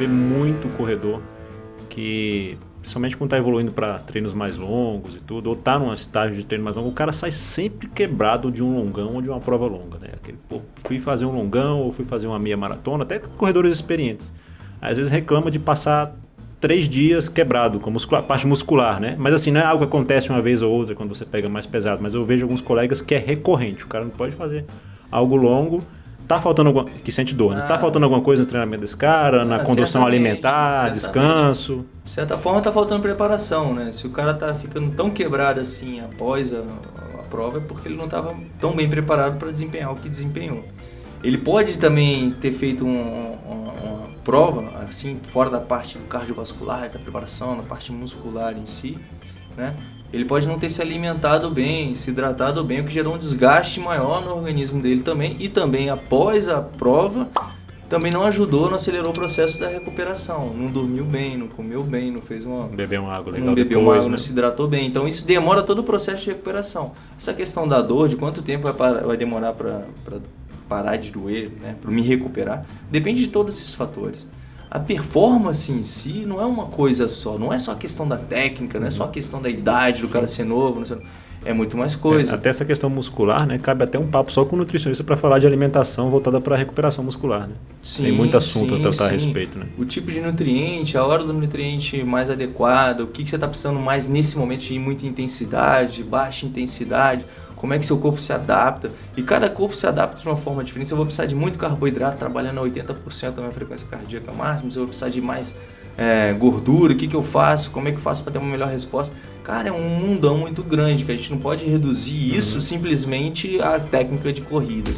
vê muito corredor que, principalmente quando está evoluindo para treinos mais longos e tudo, ou está num estágio de treino mais longo, o cara sai sempre quebrado de um longão ou de uma prova longa. Né? Aquele, pô, fui fazer um longão ou fui fazer uma meia maratona, até corredores experientes. Às vezes reclama de passar três dias quebrado, com muscular, parte muscular, né? Mas assim, não é algo que acontece uma vez ou outra quando você pega mais pesado, mas eu vejo alguns colegas que é recorrente. O cara não pode fazer algo longo tá faltando alguma que sente dor, né? Tá ah. faltando alguma coisa no treinamento desse cara, na ah, condução alimentar, certamente. descanso. De certa forma tá faltando preparação, né? Se o cara tá ficando tão quebrado assim após a, a prova é porque ele não estava tão bem preparado para desempenhar o que desempenhou. Ele pode também ter feito um, um, uma prova assim fora da parte cardiovascular, da preparação, da parte muscular em si, né? ele pode não ter se alimentado bem, se hidratado bem, o que gerou um desgaste maior no organismo dele também. E também após a prova, também não ajudou, não acelerou o processo da recuperação. Não dormiu bem, não comeu bem, não fez uma... Bebeu uma água legal Não bebeu depois, água, né? não se hidratou bem. Então isso demora todo o processo de recuperação. Essa questão da dor, de quanto tempo vai, vai demorar para parar de doer, né, para me recuperar, depende de todos esses fatores a performance em si não é uma coisa só, não é só a questão da técnica, não é só a questão da idade do Sim. cara ser novo, é muito mais coisa. É, até essa questão muscular, né? Cabe até um papo só com o nutricionista para falar de alimentação voltada para a recuperação muscular, né? Sim, Tem muito assunto sim, a tratar sim. a respeito, né? O tipo de nutriente, a hora do nutriente mais adequado, o que, que você está precisando mais nesse momento de muita intensidade, baixa intensidade, como é que seu corpo se adapta. E cada corpo se adapta de uma forma diferente. Se eu vou precisar de muito carboidrato, trabalhando a 80% da minha frequência cardíaca máxima, se eu vou precisar de mais é, gordura, o que, que eu faço, como é que eu faço para ter uma melhor resposta. Cara, é um mundão muito grande que a gente não pode reduzir isso uhum. simplesmente à técnica de corrida.